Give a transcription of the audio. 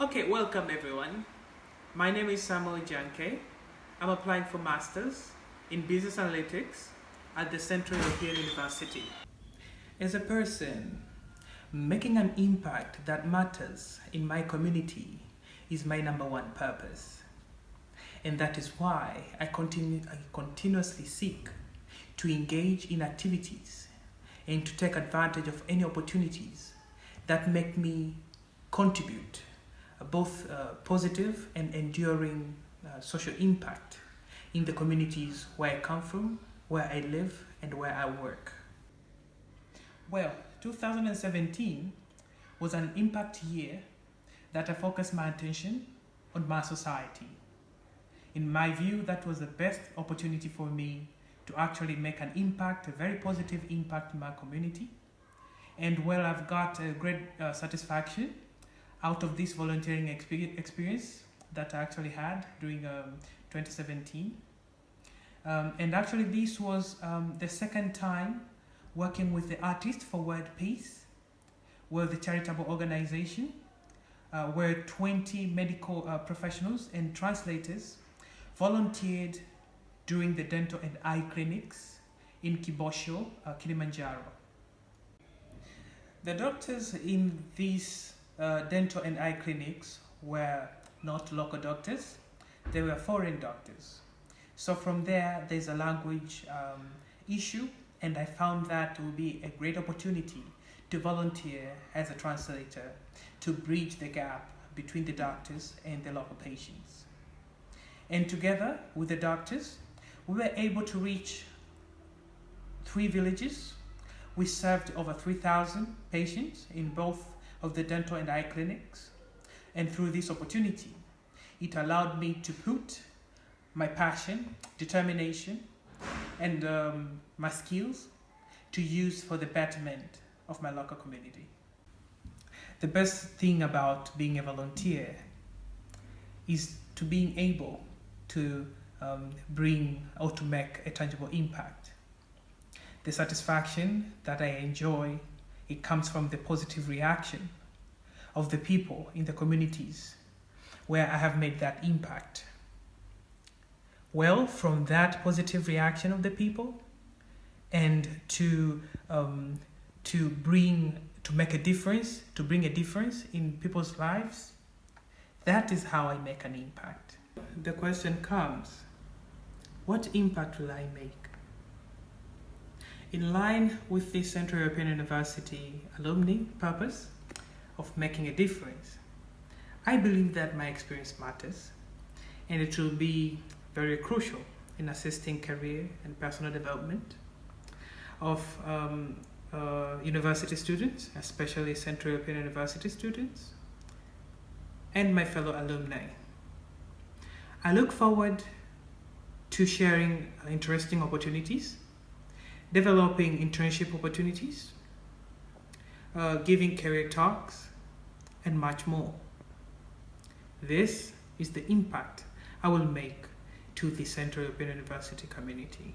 Okay, welcome everyone. My name is Samuel Janke. I'm applying for Masters in Business Analytics at the Central European University. As a person, making an impact that matters in my community is my number one purpose. And that is why I, continue, I continuously seek to engage in activities and to take advantage of any opportunities that make me contribute both uh, positive and enduring uh, social impact in the communities where I come from, where I live, and where I work. Well, 2017 was an impact year that I focused my attention on my society. In my view, that was the best opportunity for me to actually make an impact, a very positive impact in my community. And well, I've got a great uh, satisfaction out of this volunteering experience that I actually had during um, 2017. Um, and actually this was um, the second time working with the artist for World Peace, where the charitable organization, uh, where 20 medical uh, professionals and translators volunteered during the dental and eye clinics in Kibosho, uh, Kilimanjaro. The doctors in these uh, dental and eye clinics were not local doctors, they were foreign doctors. So from there, there's a language um, issue, and I found that would be a great opportunity to volunteer as a translator to bridge the gap between the doctors and the local patients. And together with the doctors, we were able to reach three villages. We served over 3,000 patients in both of the dental and eye clinics. And through this opportunity, it allowed me to put my passion, determination, and um, my skills to use for the betterment of my local community. The best thing about being a volunteer is to being able to um, bring or to make a tangible impact. The satisfaction that I enjoy, it comes from the positive reaction of the people in the communities where I have made that impact. Well, from that positive reaction of the people and to, um, to bring, to make a difference, to bring a difference in people's lives, that is how I make an impact. The question comes, what impact will I make? In line with the Central European University alumni purpose of making a difference, I believe that my experience matters and it will be very crucial in assisting career and personal development of um, uh, university students, especially Central European University students, and my fellow alumni. I look forward to sharing interesting opportunities, developing internship opportunities, uh, giving career talks, and much more. This is the impact I will make to the Central European University community.